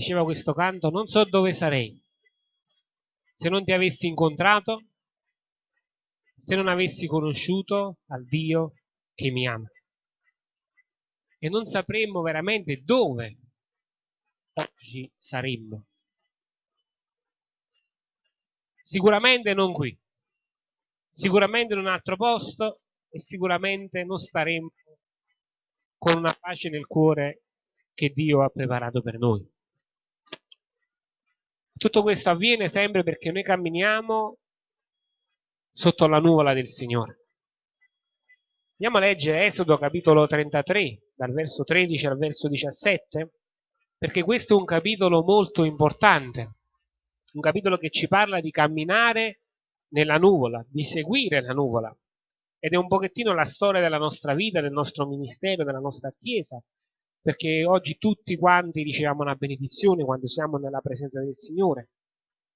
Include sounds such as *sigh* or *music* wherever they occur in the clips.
diceva questo canto, non so dove sarei se non ti avessi incontrato, se non avessi conosciuto al Dio che mi ama. E non sapremmo veramente dove oggi saremmo. Sicuramente non qui, sicuramente in un altro posto e sicuramente non staremmo con una pace nel cuore che Dio ha preparato per noi. Tutto questo avviene sempre perché noi camminiamo sotto la nuvola del Signore. Andiamo a leggere Esodo capitolo 33, dal verso 13 al verso 17, perché questo è un capitolo molto importante, un capitolo che ci parla di camminare nella nuvola, di seguire la nuvola. Ed è un pochettino la storia della nostra vita, del nostro ministero, della nostra Chiesa, perché oggi tutti quanti riceviamo una benedizione quando siamo nella presenza del Signore.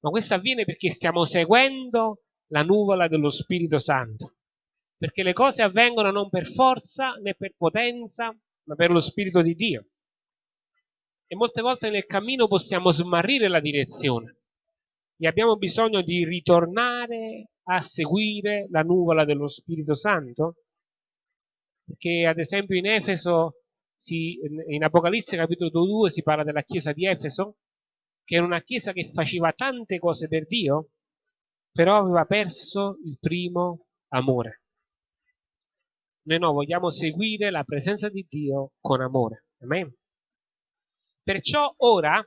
Ma questo avviene perché stiamo seguendo la nuvola dello Spirito Santo. Perché le cose avvengono non per forza né per potenza, ma per lo Spirito di Dio. E molte volte nel cammino possiamo smarrire la direzione e abbiamo bisogno di ritornare a seguire la nuvola dello Spirito Santo. Perché ad esempio in Efeso si, in Apocalisse capitolo 2 si parla della chiesa di Efeso, che era una chiesa che faceva tante cose per Dio, però aveva perso il primo amore. Noi no, vogliamo seguire la presenza di Dio con amore. Amen. Perciò ora,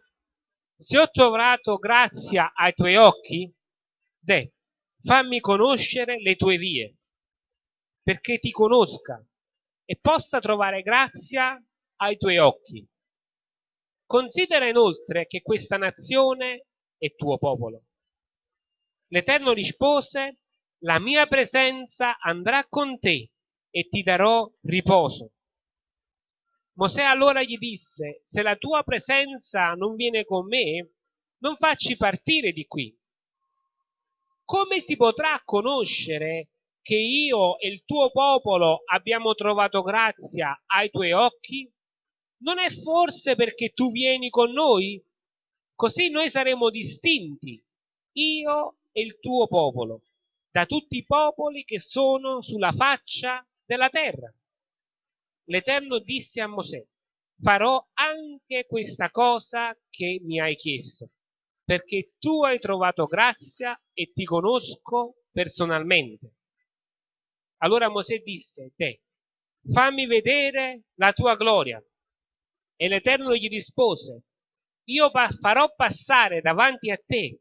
se ho trovato grazia ai tuoi occhi, de, fammi conoscere le tue vie, perché ti conosca e possa trovare grazia ai tuoi occhi. Considera inoltre che questa nazione è tuo popolo. L'Eterno rispose, la mia presenza andrà con te e ti darò riposo. Mosè allora gli disse, se la tua presenza non viene con me, non facci partire di qui. Come si potrà conoscere che io e il tuo popolo abbiamo trovato grazia ai tuoi occhi? Non è forse perché tu vieni con noi? Così noi saremo distinti, io e il tuo popolo, da tutti i popoli che sono sulla faccia della terra. L'Eterno disse a Mosè, farò anche questa cosa che mi hai chiesto, perché tu hai trovato grazia e ti conosco personalmente. Allora Mosè disse, te, fammi vedere la tua gloria. E l'Eterno gli rispose, io farò passare davanti a te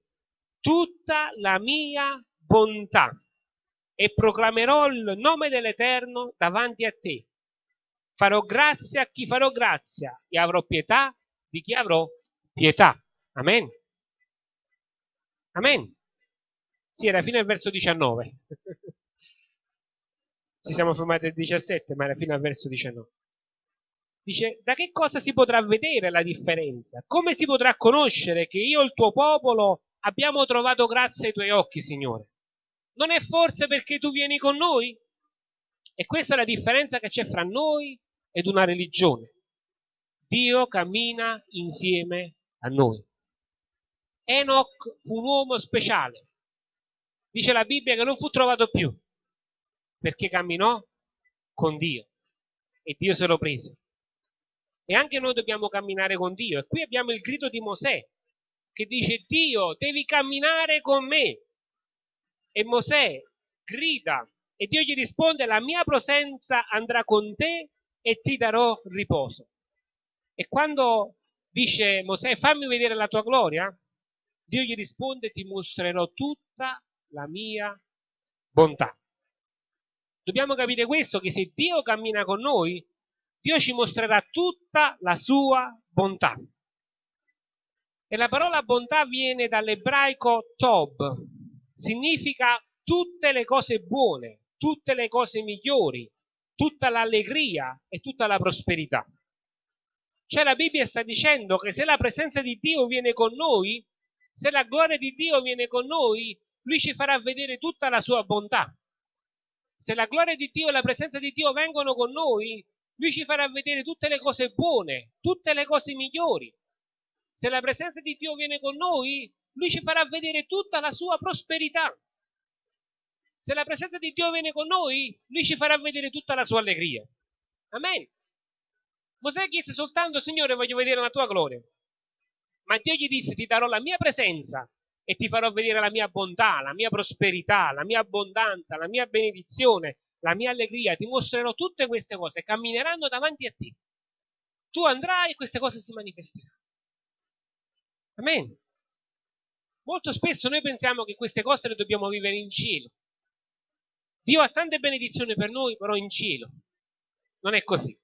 tutta la mia bontà e proclamerò il nome dell'Eterno davanti a te. Farò grazia a chi farò grazia e avrò pietà di chi avrò pietà. Amen. Amen. Sì, era fino al verso 19. *laughs* ci siamo fermati al 17, ma alla fine al verso 19. Dice, da che cosa si potrà vedere la differenza? Come si potrà conoscere che io e il tuo popolo abbiamo trovato grazia ai tuoi occhi, Signore? Non è forse perché tu vieni con noi? E questa è la differenza che c'è fra noi ed una religione. Dio cammina insieme a noi. Enoch fu un uomo speciale. Dice la Bibbia che non fu trovato più perché camminò con Dio e Dio se lo prese. E anche noi dobbiamo camminare con Dio. E qui abbiamo il grido di Mosè che dice Dio devi camminare con me. E Mosè grida e Dio gli risponde la mia presenza andrà con te e ti darò riposo. E quando dice Mosè fammi vedere la tua gloria, Dio gli risponde ti mostrerò tutta la mia bontà. Dobbiamo capire questo, che se Dio cammina con noi, Dio ci mostrerà tutta la sua bontà. E la parola bontà viene dall'ebraico tob, significa tutte le cose buone, tutte le cose migliori, tutta l'allegria e tutta la prosperità. Cioè la Bibbia sta dicendo che se la presenza di Dio viene con noi, se la gloria di Dio viene con noi, Lui ci farà vedere tutta la sua bontà se la gloria di Dio e la presenza di Dio vengono con noi, lui ci farà vedere tutte le cose buone, tutte le cose migliori. Se la presenza di Dio viene con noi, Lui ci farà vedere tutta la sua prosperità. Se la presenza di Dio viene con noi, Lui ci farà vedere tutta la sua allegria. Amen. Mosè chiese soltanto, Signore, voglio vedere la tua gloria. Ma Dio gli disse, ti darò la mia presenza e ti farò vedere la mia bontà, la mia prosperità, la mia abbondanza, la mia benedizione, la mia allegria. Ti mostrerò tutte queste cose, cammineranno davanti a te. Tu andrai e queste cose si manifesteranno. Amen. Molto spesso noi pensiamo che queste cose le dobbiamo vivere in cielo. Dio ha tante benedizioni per noi, però in cielo. Non è così.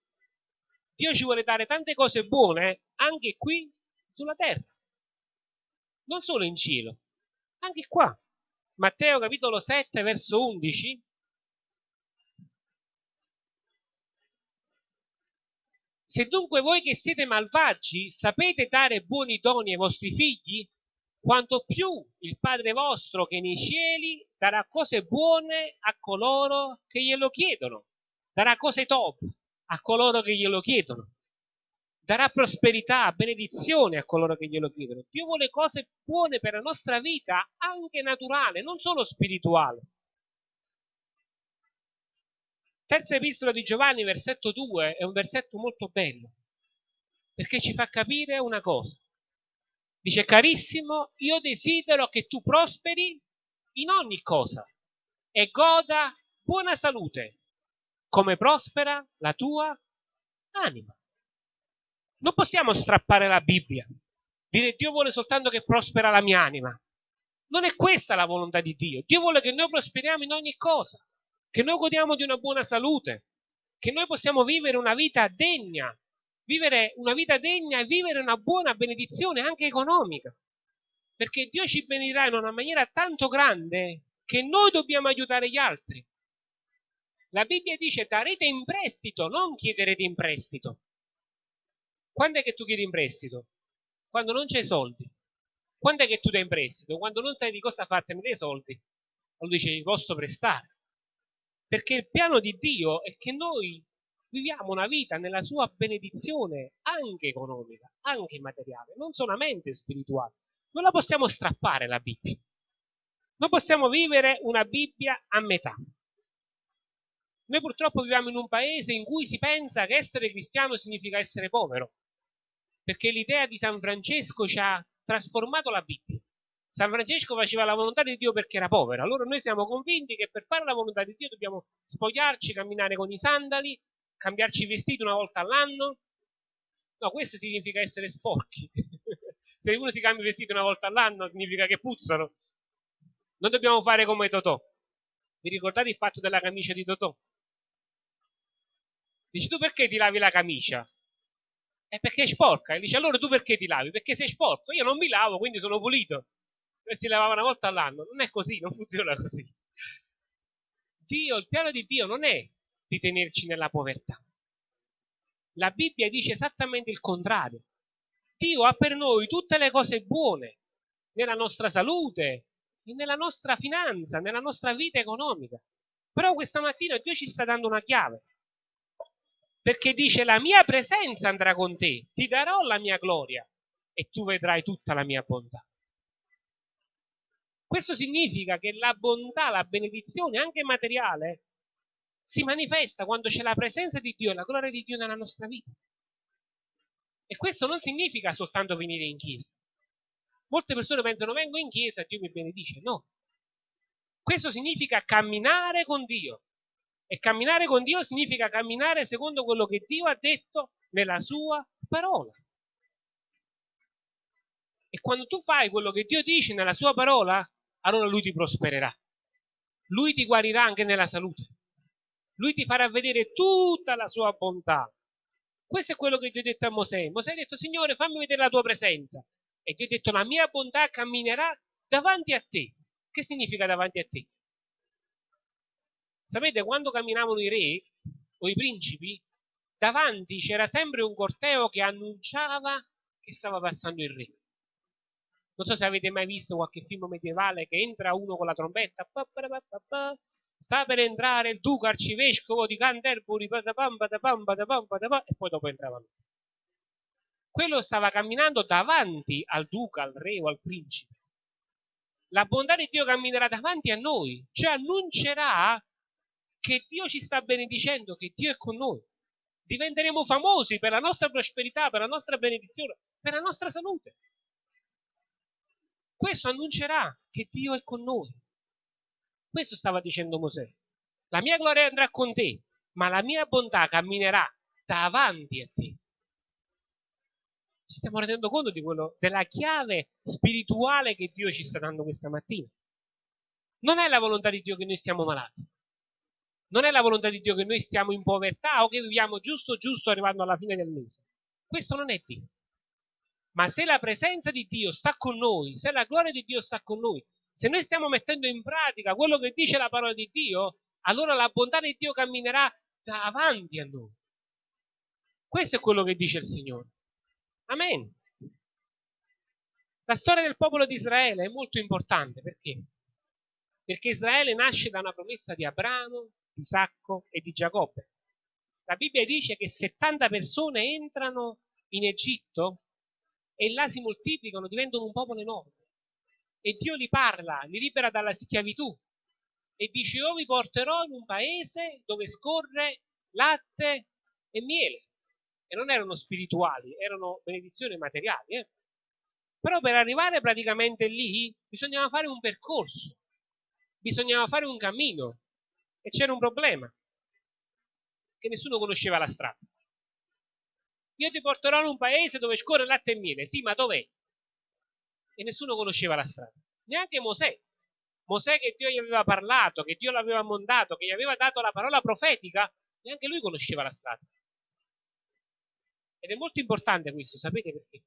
Dio ci vuole dare tante cose buone anche qui sulla terra. Non solo in cielo, anche qua. Matteo capitolo 7, verso 11. Se dunque voi che siete malvagi sapete dare buoni doni ai vostri figli, quanto più il Padre vostro che nei cieli darà cose buone a coloro che glielo chiedono, darà cose top a coloro che glielo chiedono, darà prosperità, benedizione a coloro che glielo chiedono. Dio vuole cose buone per la nostra vita, anche naturale, non solo spirituale. Terza epistola di Giovanni, versetto 2, è un versetto molto bello, perché ci fa capire una cosa. Dice, carissimo, io desidero che tu prosperi in ogni cosa e goda buona salute, come prospera la tua anima. Non possiamo strappare la Bibbia, dire Dio vuole soltanto che prospera la mia anima. Non è questa la volontà di Dio. Dio vuole che noi prosperiamo in ogni cosa, che noi godiamo di una buona salute, che noi possiamo vivere una vita degna vivere una vita degna e vivere una buona benedizione anche economica. Perché Dio ci benedirà in una maniera tanto grande che noi dobbiamo aiutare gli altri. La Bibbia dice darete in prestito, non chiederete in prestito. Quando è che tu chiedi in prestito? Quando non c'hai soldi. Quando è che tu dai in prestito? Quando non sai di cosa fartene dei soldi. Allora dice, posso prestare. Perché il piano di Dio è che noi viviamo una vita nella sua benedizione anche economica, anche materiale, non solamente spirituale. Non la possiamo strappare la Bibbia. Non possiamo vivere una Bibbia a metà. Noi purtroppo viviamo in un paese in cui si pensa che essere cristiano significa essere povero, perché l'idea di San Francesco ci ha trasformato la Bibbia. San Francesco faceva la volontà di Dio perché era povero. Allora noi siamo convinti che per fare la volontà di Dio dobbiamo spogliarci, camminare con i sandali, cambiarci i vestiti una volta all'anno? No, questo significa essere sporchi. *laughs* Se uno si cambia i vestiti una volta all'anno significa che puzzano. Non dobbiamo fare come Totò. Vi ricordate il fatto della camicia di Totò? Dici tu perché ti lavi la camicia? È perché è sporca. E dice allora tu perché ti lavi? Perché sei sporco. Io non mi lavo, quindi sono pulito. Si lavava una volta all'anno. Non è così, non funziona così. Dio, il piano di Dio non è di tenerci nella povertà. La Bibbia dice esattamente il contrario. Dio ha per noi tutte le cose buone nella nostra salute, nella nostra finanza, nella nostra vita economica. Però questa mattina Dio ci sta dando una chiave. Perché dice la mia presenza andrà con te, ti darò la mia gloria e tu vedrai tutta la mia bontà. Questo significa che la bontà, la benedizione, anche materiale, si manifesta quando c'è la presenza di Dio e la gloria di Dio nella nostra vita. E questo non significa soltanto venire in chiesa. Molte persone pensano vengo in chiesa e Dio mi benedice. No. Questo significa camminare con Dio. E camminare con Dio significa camminare secondo quello che Dio ha detto nella sua parola. E quando tu fai quello che Dio dice nella sua parola, allora Lui ti prospererà. Lui ti guarirà anche nella salute lui ti farà vedere tutta la sua bontà. Questo è quello che Dio ha detto a Mosè. Mosè ha detto, Signore, fammi vedere la tua presenza. E Dio ha detto, la mia bontà camminerà davanti a te. Che significa davanti a te? Sapete, quando camminavano i re o i principi, davanti c'era sempre un corteo che annunciava che stava passando il re. Non so se avete mai visto qualche film medievale che entra uno con la trombetta sta per entrare il duca arcivescovo di Canterbury, e poi dopo entravano. quello stava camminando davanti al duca, al re o al principe. La bontà di Dio camminerà davanti a noi, cioè annuncerà che Dio ci sta benedicendo, che Dio è con noi. Diventeremo famosi per la nostra prosperità, per la nostra benedizione, per la nostra salute. Questo annuncerà che Dio è con noi. Questo stava dicendo Mosè. La mia gloria andrà con te, ma la mia bontà camminerà davanti a te ci stiamo rendendo conto quello, della chiave spirituale che Dio ci sta dando questa mattina. Non è la volontà di Dio che noi stiamo malati. Non è la volontà di Dio che noi stiamo in povertà o che viviamo giusto giusto arrivando alla fine del mese. Questo non è Dio. Ma se la presenza di Dio sta con noi, se la gloria di Dio sta con noi, se noi stiamo mettendo in pratica quello che dice la parola di Dio, allora la bontà di Dio camminerà davanti a noi. Questo è quello che dice il Signore. Amen. La storia del popolo di Israele è molto importante perché? Perché Israele nasce da una promessa di Abramo, di Isacco e di Giacobbe. La Bibbia dice che 70 persone entrano in Egitto e là si moltiplicano, diventano un popolo enorme. E Dio li parla, li libera dalla schiavitù e dice io vi porterò in un paese dove scorre latte e miele e non erano spirituali, erano benedizioni materiali. Eh? Però per arrivare praticamente lì bisognava fare un percorso, bisognava fare un cammino e c'era un problema, che nessuno conosceva la strada. Io ti porterò in un paese dove scorre latte e miele, sì, ma dov'è? E nessuno conosceva la strada, neanche Mosè. Mosè che Dio gli aveva parlato, che Dio l'aveva montato, che gli aveva dato la parola profetica, neanche lui conosceva la strada. Ed è molto importante questo, sapete perché?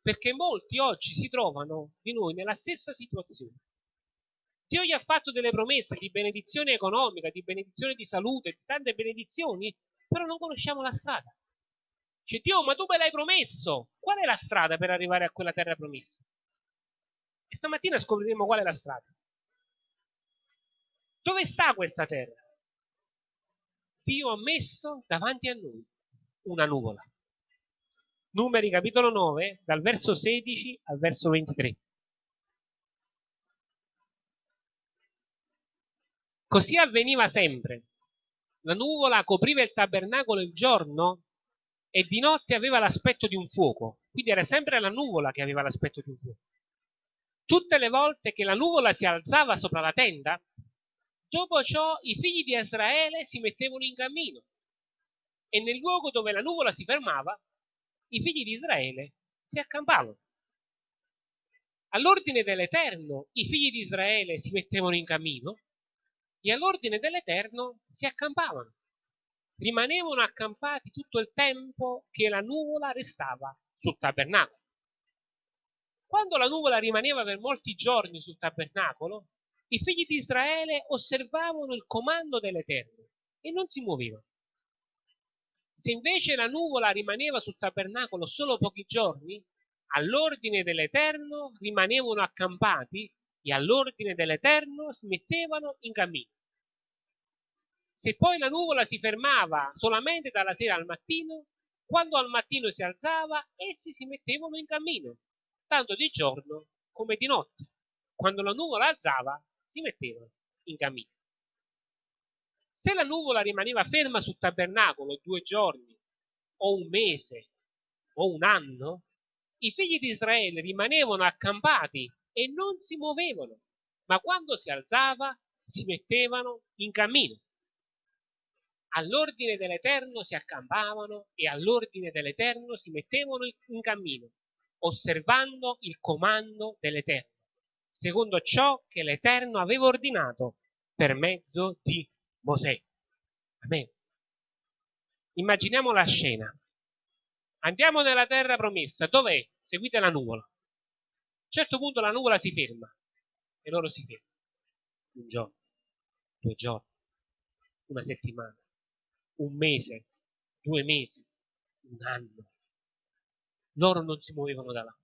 Perché molti oggi si trovano di noi nella stessa situazione. Dio gli ha fatto delle promesse di benedizione economica, di benedizione di salute, di tante benedizioni, però non conosciamo la strada. Dice Dio, ma tu me l'hai promesso. Qual è la strada per arrivare a quella terra promessa? E stamattina scopriremo qual è la strada. Dove sta questa terra? Dio ha messo davanti a noi una nuvola. Numeri capitolo 9, dal verso 16 al verso 23. Così avveniva sempre. La nuvola copriva il tabernacolo il giorno e di notte aveva l'aspetto di un fuoco. Quindi era sempre la nuvola che aveva l'aspetto di un fuoco. Tutte le volte che la nuvola si alzava sopra la tenda, dopo ciò i figli di Israele si mettevano in cammino e nel luogo dove la nuvola si fermava i figli di Israele si accampavano. All'ordine dell'Eterno i figli di Israele si mettevano in cammino e all'ordine dell'Eterno si accampavano. Rimanevano accampati tutto il tempo che la nuvola restava sul tabernacolo. Quando la nuvola rimaneva per molti giorni sul tabernacolo, i figli di Israele osservavano il comando dell'Eterno e non si muovevano. Se invece la nuvola rimaneva sul tabernacolo solo pochi giorni, all'ordine dell'Eterno rimanevano accampati e all'ordine dell'Eterno si mettevano in cammino. Se poi la nuvola si fermava solamente dalla sera al mattino, quando al mattino si alzava, essi si mettevano in cammino, tanto di giorno come di notte. Quando la nuvola alzava, si mettevano in cammino. Se la nuvola rimaneva ferma sul tabernacolo due giorni, o un mese, o un anno, i figli di Israele rimanevano accampati e non si muovevano, ma quando si alzava si mettevano in cammino. All'ordine dell'Eterno si accampavano e all'ordine dell'Eterno si mettevano in cammino, osservando il comando dell'Eterno, secondo ciò che l'Eterno aveva ordinato per mezzo di Mosè. Amen. Immaginiamo la scena. Andiamo nella terra promessa. Dov'è? Seguite la nuvola. A un certo punto la nuvola si ferma e loro si fermano. Un giorno, due giorni, una settimana, un mese, due mesi, un anno. Loro non si muovevano da là.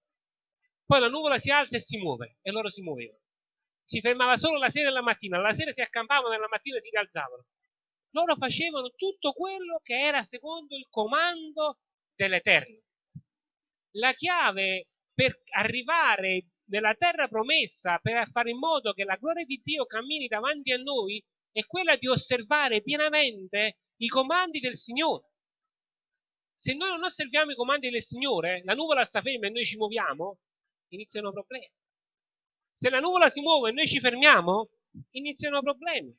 Poi la nuvola si alza e si muove e loro si muovevano si fermava solo la sera e la mattina, la sera si accampavano e la mattina si rialzavano. Loro facevano tutto quello che era secondo il comando dell'Eterno. la chiave per arrivare nella terra promessa, per fare in modo che la gloria di Dio cammini davanti a noi, è quella di osservare pienamente i comandi del Signore. Se noi non osserviamo i comandi del Signore, la nuvola sta ferma e noi ci muoviamo, iniziano problemi. Se la nuvola si muove e noi ci fermiamo, iniziano problemi.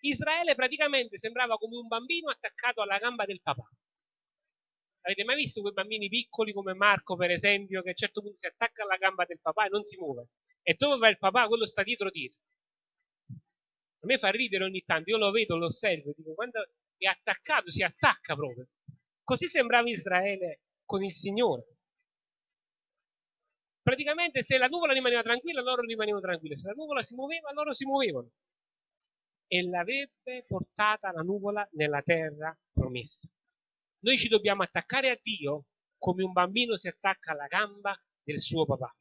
Israele praticamente sembrava come un bambino attaccato alla gamba del papà. Avete mai visto quei bambini piccoli come Marco, per esempio, che a un certo punto si attacca alla gamba del papà e non si muove? E dove va il papà? Quello sta dietro dietro. A me fa ridere ogni tanto, io lo vedo, lo osservo, dico, quando è attaccato, si attacca proprio. Così sembrava Israele con il Signore. Praticamente se la nuvola rimaneva tranquilla, loro rimanevano tranquilli. Se la nuvola si muoveva, loro si muovevano. E l'avrebbe portata la nuvola nella terra promessa. Noi ci dobbiamo attaccare a Dio come un bambino si attacca alla gamba del suo papà.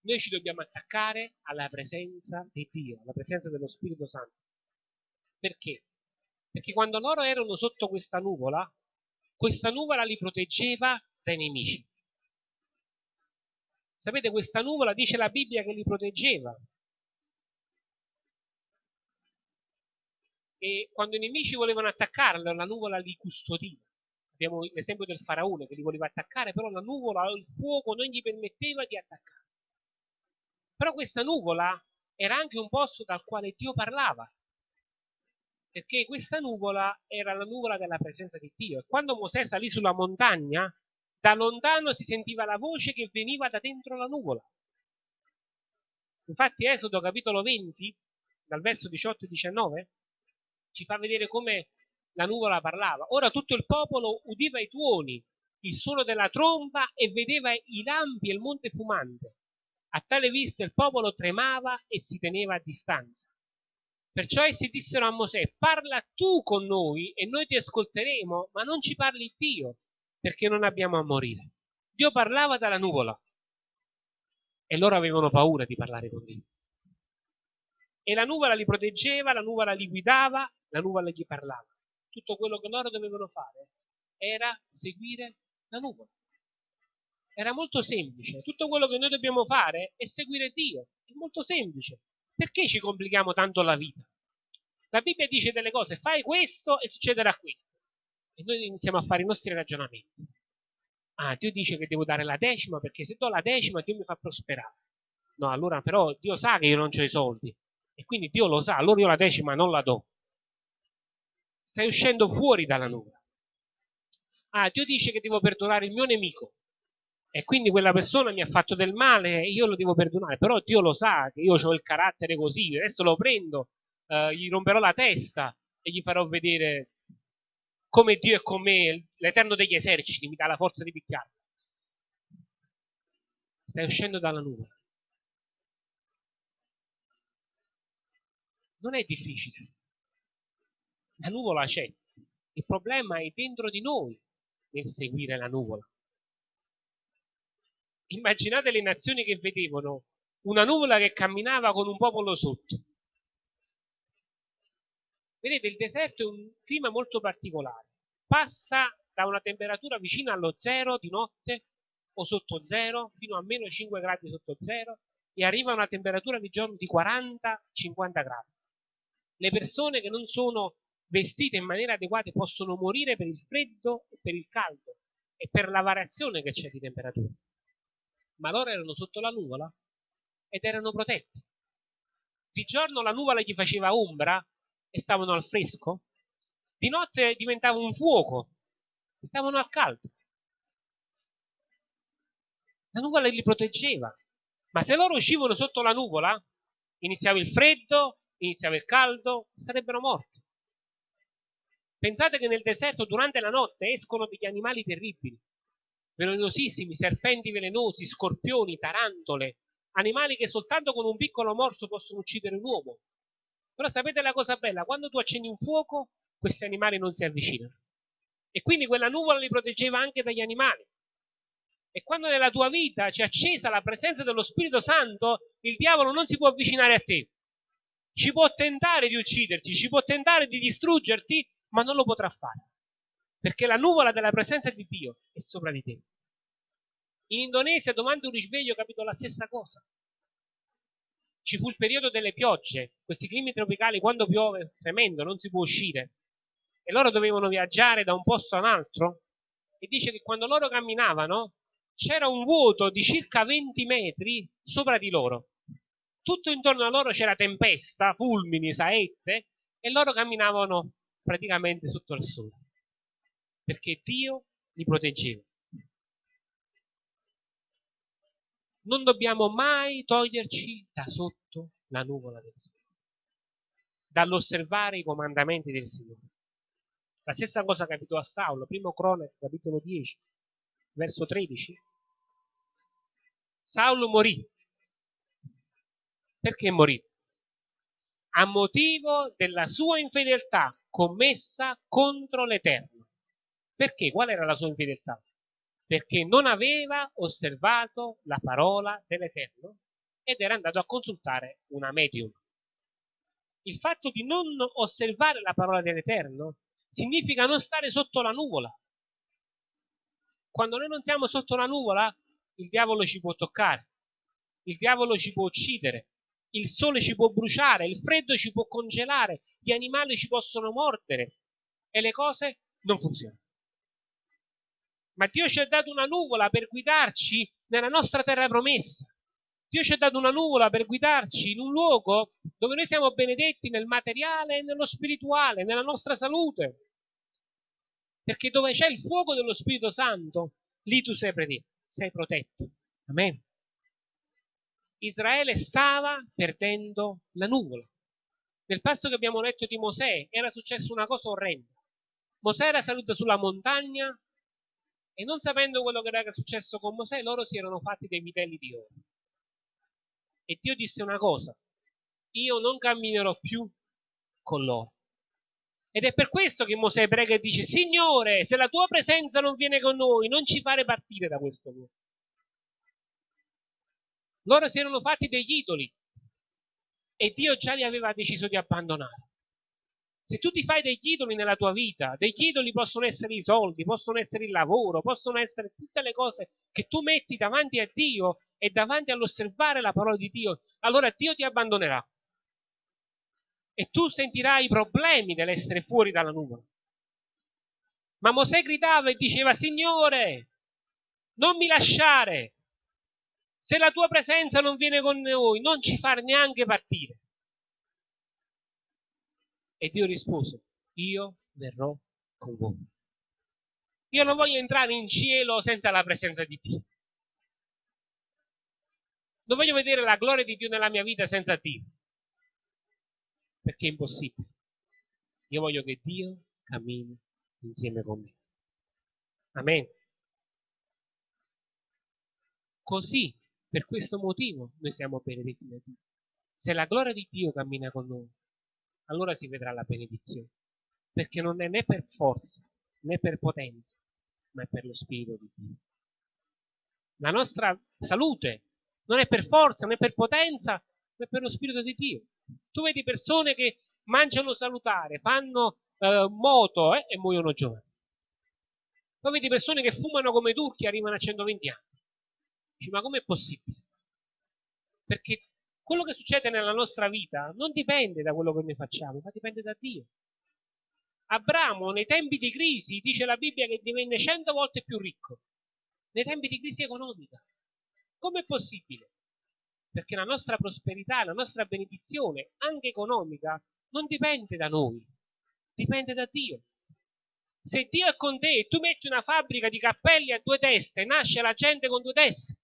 Noi ci dobbiamo attaccare alla presenza di Dio, alla presenza dello Spirito Santo. Perché? Perché quando loro erano sotto questa nuvola, questa nuvola li proteggeva dai nemici. Sapete, questa nuvola dice la Bibbia che li proteggeva. E quando i nemici volevano attaccarlo, la nuvola li custodiva. Abbiamo l'esempio del faraone che li voleva attaccare, però la nuvola o il fuoco non gli permetteva di attaccare. Però questa nuvola era anche un posto dal quale Dio parlava, perché questa nuvola era la nuvola della presenza di Dio. E quando Mosè salì sulla montagna, da lontano si sentiva la voce che veniva da dentro la nuvola. Infatti Esodo capitolo 20, dal verso 18 e 19, ci fa vedere come la nuvola parlava. Ora tutto il popolo udiva i tuoni, il suono della tromba e vedeva i lampi e il monte fumante. A tale vista il popolo tremava e si teneva a distanza. Perciò essi dissero a Mosè, parla tu con noi e noi ti ascolteremo, ma non ci parli Dio, perché non abbiamo a morire. Dio parlava dalla nuvola e loro avevano paura di parlare con Dio. E la nuvola li proteggeva, la nuvola li guidava, la nuvola gli parlava tutto quello che loro dovevano fare era seguire la nuvola. Era molto semplice. Tutto quello che noi dobbiamo fare è seguire Dio. È molto semplice. Perché ci complichiamo tanto la vita? La Bibbia dice delle cose, fai questo e succederà questo. E noi iniziamo a fare i nostri ragionamenti. Ah, Dio dice che devo dare la decima perché se do la decima Dio mi fa prosperare. No, allora però Dio sa che io non ho i soldi. E quindi Dio lo sa, allora io la decima non la do stai uscendo fuori dalla nuvola. Ah, Dio dice che devo perdonare il mio nemico e quindi quella persona mi ha fatto del male e io lo devo perdonare, però Dio lo sa che io ho il carattere così, adesso lo prendo, eh, gli romperò la testa e gli farò vedere come Dio è con me, l'Eterno degli eserciti mi dà la forza di picchiarlo. Stai uscendo dalla nuvola. Non è difficile. La nuvola c'è. Il problema è dentro di noi nel seguire la nuvola. Immaginate le nazioni che vedevano una nuvola che camminava con un popolo sotto. Vedete, il deserto è un clima molto particolare. Passa da una temperatura vicina allo zero di notte o sotto zero fino a meno 5 gradi sotto zero e arriva a una temperatura di giorno di 40-50 gradi. Le persone che non sono vestite in maniera adeguata possono morire per il freddo e per il caldo e per la variazione che c'è di temperatura. Ma loro erano sotto la nuvola ed erano protetti. Di giorno la nuvola gli faceva ombra e stavano al fresco, di notte diventava un fuoco e stavano al caldo. La nuvola li proteggeva, ma se loro uscivano sotto la nuvola, iniziava il freddo, iniziava il caldo, sarebbero morti. Pensate che nel deserto durante la notte escono degli animali terribili, velenosissimi, serpenti velenosi, scorpioni, tarantole, animali che soltanto con un piccolo morso possono uccidere un uomo. Però sapete la cosa bella? Quando tu accendi un fuoco, questi animali non si avvicinano. E quindi quella nuvola li proteggeva anche dagli animali. E quando nella tua vita c'è accesa la presenza dello Spirito Santo, il diavolo non si può avvicinare a te. Ci può tentare di ucciderti, ci può tentare di distruggerti, ma non lo potrà fare, perché la nuvola della presenza di Dio è sopra di te. In Indonesia, domani un risveglio, capito la stessa cosa. Ci fu il periodo delle piogge, questi climi tropicali, quando piove, tremendo, non si può uscire. E loro dovevano viaggiare da un posto a un altro. E dice che quando loro camminavano, c'era un vuoto di circa 20 metri sopra di loro. Tutto intorno a loro c'era tempesta, fulmini, saette, e loro camminavano praticamente sotto il sole. Perché Dio li proteggeva. non dobbiamo mai toglierci da sotto la nuvola del Signore, dall'osservare i comandamenti del Signore. La stessa cosa capitò a Saulo, primo cronaca, capitolo 10, verso 13. Saulo morì. Perché morì? A motivo della sua infedeltà commessa contro l'Eterno. Perché? Qual era la sua infedeltà? perché non aveva osservato la parola dell'Eterno ed era andato a consultare una medium. Il fatto di non osservare la parola dell'Eterno significa non stare sotto la nuvola. Quando noi non siamo sotto la nuvola, il diavolo ci può toccare, il diavolo ci può uccidere, il sole ci può bruciare, il freddo ci può congelare, gli animali ci possono mordere e le cose non funzionano. Ma Dio ci ha dato una nuvola per guidarci nella nostra terra promessa. Dio ci ha dato una nuvola per guidarci in un luogo dove noi siamo benedetti nel materiale e nello spirituale, nella nostra salute. Perché dove c'è il fuoco dello Spirito Santo, lì tu sei, sei protetto. Amen. Israele stava perdendo la nuvola. Nel passo che abbiamo letto di Mosè era successa una cosa orrenda. Mosè era salito sulla montagna e non sapendo quello che era successo con Mosè, loro si erano fatti dei vitelli di oro. E Dio disse una cosa, io non camminerò più con loro. Ed è per questo che Mosè prega e dice, Signore, se la tua presenza non viene con noi, non ci fare partire da questo luogo. Loro si erano fatti degli idoli e Dio già li aveva deciso di abbandonare. Se tu ti fai degli idoli nella tua vita, degli idoli possono essere i soldi, possono essere il lavoro, possono essere tutte le cose che tu metti davanti a Dio e davanti all'osservare la parola di Dio, allora Dio ti abbandonerà. E tu sentirai i problemi dell'essere fuori dalla nuvola. Ma Mosè gridava e diceva, Signore, non mi lasciare. Se la tua presenza non viene con noi, non ci far neanche partire. E Dio rispose, io verrò con voi. Io non voglio entrare in cielo senza la presenza di Dio. Non voglio vedere la gloria di Dio nella mia vita senza Dio. Perché è impossibile. Io voglio che Dio cammini insieme con me. Amen. Così, per questo motivo, noi siamo benedetti da Dio. Se la gloria di Dio cammina con noi, allora si vedrà la benedizione. Perché non è né per forza né per potenza, ma è per lo Spirito di Dio. La nostra salute non è per forza né per potenza, ma è per lo Spirito di Dio. Tu vedi persone che mangiano salutare, fanno eh, moto eh, e muoiono giovani. Poi vedi persone che fumano come turchi e arrivano a 120 anni. Dici, ma com'è possibile? Perché quello che succede nella nostra vita non dipende da quello che noi facciamo, ma dipende da Dio. Abramo nei tempi di crisi dice la Bibbia che divenne cento volte più ricco, nei tempi di crisi economica. Com'è possibile? Perché la nostra prosperità, la nostra benedizione, anche economica, non dipende da noi, dipende da Dio. Se Dio è con te e tu metti una fabbrica di cappelli a due teste, nasce la gente con due teste.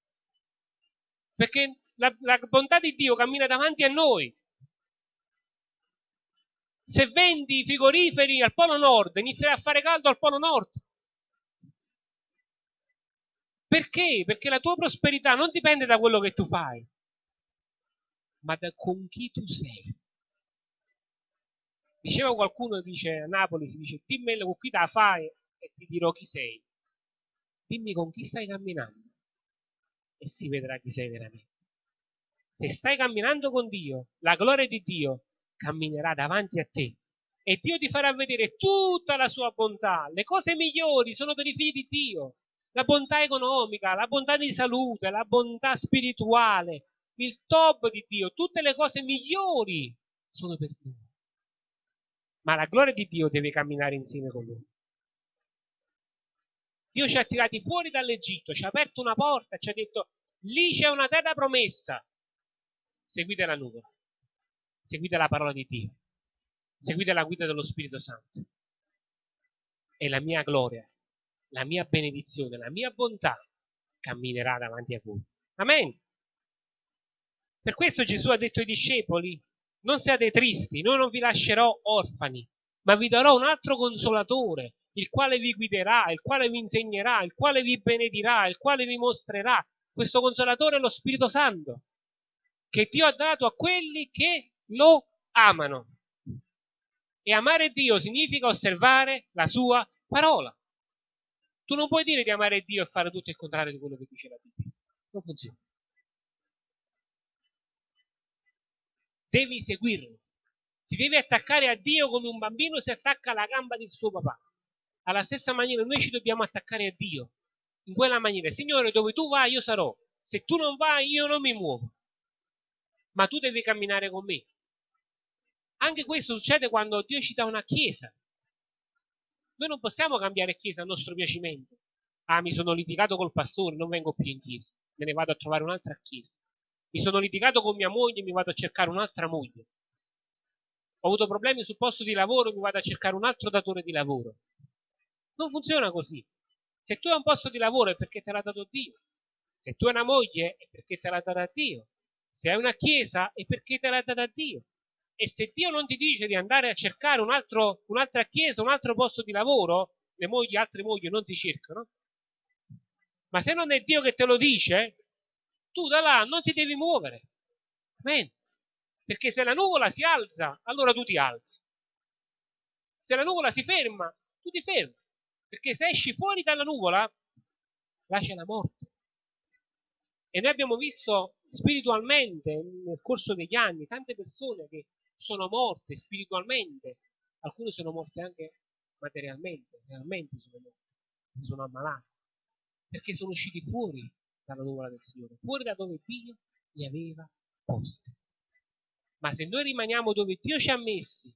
Perché la, la bontà di Dio cammina davanti a noi. Se vendi i frigoriferi al Polo Nord, inizierai a fare caldo al Polo Nord. Perché? Perché la tua prosperità non dipende da quello che tu fai, ma da con chi tu sei. Diceva qualcuno, dice a Napoli, si dice, dimmi con chi te la fai e ti dirò chi sei. Dimmi con chi stai camminando e si vedrà chi sei veramente se stai camminando con Dio, la gloria di Dio camminerà davanti a te e Dio ti farà vedere tutta la sua bontà. Le cose migliori sono per i figli di Dio. la bontà economica, la bontà di salute, la bontà spirituale, il top di Dio, tutte le cose migliori sono per noi. Ma la gloria di Dio deve camminare insieme con noi. Dio ci ha tirati fuori dall'Egitto, ci ha aperto una porta, ci ha detto lì c'è una terra promessa. Seguite la nuvola, seguite la parola di Dio, seguite la guida dello Spirito Santo. E la mia gloria, la mia benedizione, la mia bontà camminerà davanti a voi. Amen. Per questo Gesù ha detto ai discepoli, non siate tristi, noi non vi lascerò orfani, ma vi darò un altro consolatore, il quale vi guiderà, il quale vi insegnerà, il quale vi benedirà, il quale vi mostrerà. Questo consolatore è lo Spirito Santo, che Dio ha dato a quelli che lo amano. E amare Dio significa osservare la sua parola. Tu non puoi dire di amare Dio e fare tutto il contrario di quello che dice la Bibbia. Non funziona. Devi seguirlo. Ti devi attaccare a Dio come un bambino si attacca alla gamba del suo papà. Alla stessa maniera noi ci dobbiamo attaccare a Dio. In quella maniera, Signore, dove tu vai io sarò. Se tu non vai io non mi muovo. Ma tu devi camminare con me. Anche questo succede quando Dio ci dà una chiesa. Noi non possiamo cambiare chiesa a nostro piacimento. Ah, mi sono litigato col pastore, non vengo più in chiesa. Me ne vado a trovare un'altra chiesa. Mi sono litigato con mia moglie, mi vado a cercare un'altra moglie. Ho avuto problemi sul posto di lavoro, mi vado a cercare un altro datore di lavoro. Non funziona così. Se tu hai un posto di lavoro è perché te l'ha dato Dio. Se tu hai una moglie è perché te l'ha data Dio. Se hai una chiesa è perché te l'ha data Dio. E se Dio non ti dice di andare a cercare un altro, un'altra chiesa, un altro posto di lavoro, le mogli, altre mogli non si cercano. Ma se non è Dio che te lo dice, tu da là non ti devi muovere. Amen. Perché se la nuvola si alza, allora tu ti alzi. Se la nuvola si ferma, tu ti fermi. Perché se esci fuori dalla nuvola, là c'è la morte. E noi abbiamo visto spiritualmente nel corso degli anni tante persone che sono morte spiritualmente, alcune sono morte anche materialmente, realmente sono morte, si sono ammalate, perché sono usciti fuori dalla nuvola del Signore, fuori da dove Dio li aveva posti. Ma se noi rimaniamo dove Dio ci ha messi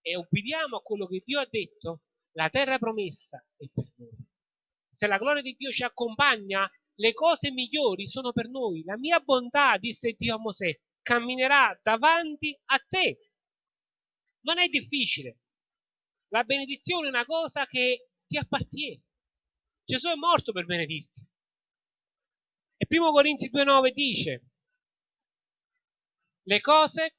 e obbediamo a quello che Dio ha detto, la terra promessa è per noi. Se la gloria di Dio ci accompagna, le cose migliori sono per noi. La mia bontà, disse Dio a Mosè, camminerà davanti a te. Non è difficile. La benedizione è una cosa che ti appartiene. Gesù è morto per benedirti. E 1 Corinzi 2,9 dice, le cose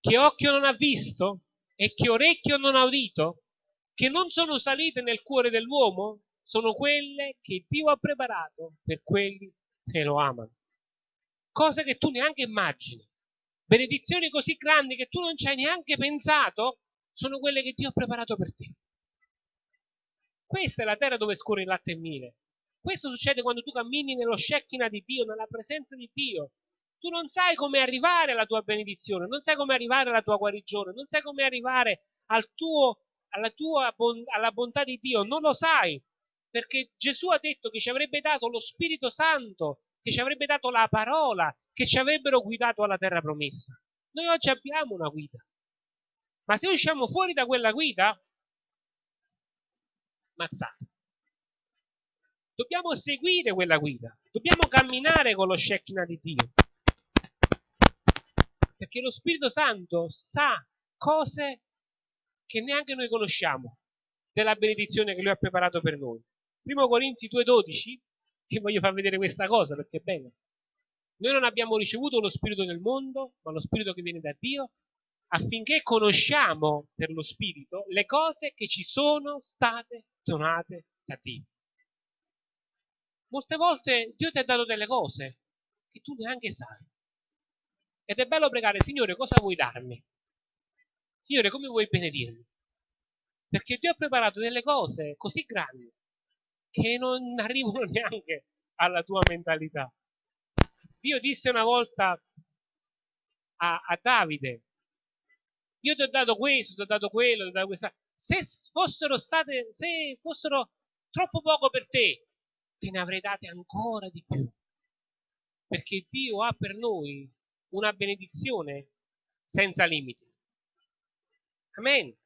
che occhio non ha visto e che orecchio non ha udito, che non sono salite nel cuore dell'uomo, sono quelle che Dio ha preparato per quelli che lo amano. Cose che tu neanche immagini. Benedizioni così grandi che tu non ci hai neanche pensato, sono quelle che Dio ha preparato per te. Questa è la terra dove scorre il latte e il miele. Questo succede quando tu cammini nello Shekinah di Dio, nella presenza di Dio. Tu non sai come arrivare alla tua benedizione, non sai come arrivare alla tua guarigione, non sai come arrivare al tuo, alla tua alla bontà di Dio, non lo sai, perché Gesù ha detto che ci avrebbe dato lo Spirito Santo, che ci avrebbe dato la parola, che ci avrebbero guidato alla terra promessa. Noi oggi abbiamo una guida, ma se usciamo fuori da quella guida, mazzate. Dobbiamo seguire quella guida, dobbiamo camminare con lo Shekinah di Dio. Perché lo Spirito Santo sa cose che neanche noi conosciamo della benedizione che Lui ha preparato per noi. Primo Corinzi 2,12, e voglio far vedere questa cosa perché è bella. Noi non abbiamo ricevuto lo Spirito del mondo, ma lo Spirito che viene da Dio, affinché conosciamo per lo Spirito le cose che ci sono state donate da Dio. Molte volte Dio ti ha dato delle cose che tu neanche sai. Ed è bello pregare, Signore, cosa vuoi darmi? Signore, come vuoi benedirmi? Perché Dio ha preparato delle cose così grandi che non *laughs* arrivano neanche alla tua mentalità. Dio disse una volta a, a Davide, io ti ho dato questo, ti ho dato quello, ti ho dato questa, se fossero state, se fossero troppo poco per te, te ne avrei date ancora di più. Perché Dio ha per noi una benedizione senza limiti. Amen.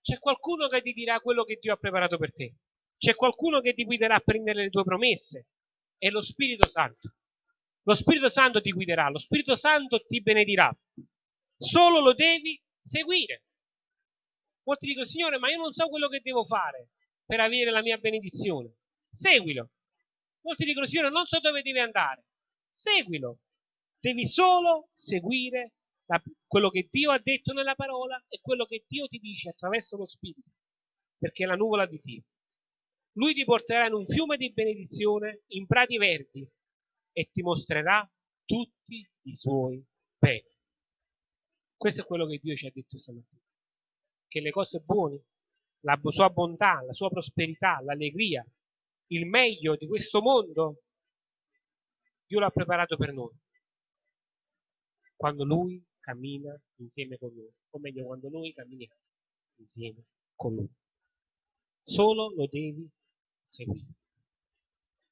C'è qualcuno che ti dirà quello che Dio ha preparato per te. C'è qualcuno che ti guiderà a prendere le tue promesse. È lo Spirito Santo. Lo Spirito Santo ti guiderà, lo Spirito Santo ti benedirà. Solo lo devi seguire. Molti dicono, Signore, ma io non so quello che devo fare per avere la mia benedizione. Seguilo. Molti dicono, Signore, non so dove devi andare. Seguilo. Devi solo seguire la, quello che Dio ha detto nella parola e quello che Dio ti dice attraverso lo Spirito, perché è la nuvola di Dio. Lui ti porterà in un fiume di benedizione, in prati verdi, e ti mostrerà tutti i suoi beni. Questo è quello che Dio ci ha detto stamattina. Che le cose buone, la sua bontà, la sua prosperità, l'allegria, il meglio di questo mondo, Dio l'ha preparato per noi. Quando Lui cammina insieme con noi, o meglio, quando noi camminiamo insieme con Lui. Solo lo devi seguire.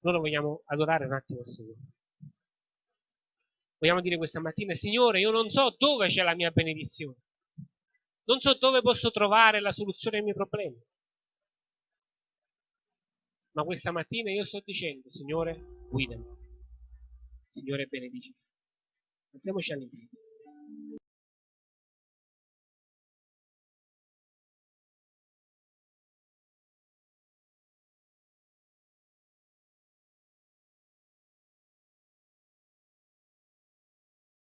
Noi lo vogliamo adorare un attimo al Signore. Vogliamo dire questa mattina, Signore, io non so dove c'è la mia benedizione. Non so dove posso trovare la soluzione ai miei problemi. Ma questa mattina io sto dicendo, Signore, guidami. Signore, benedici. יוצא משה לביא,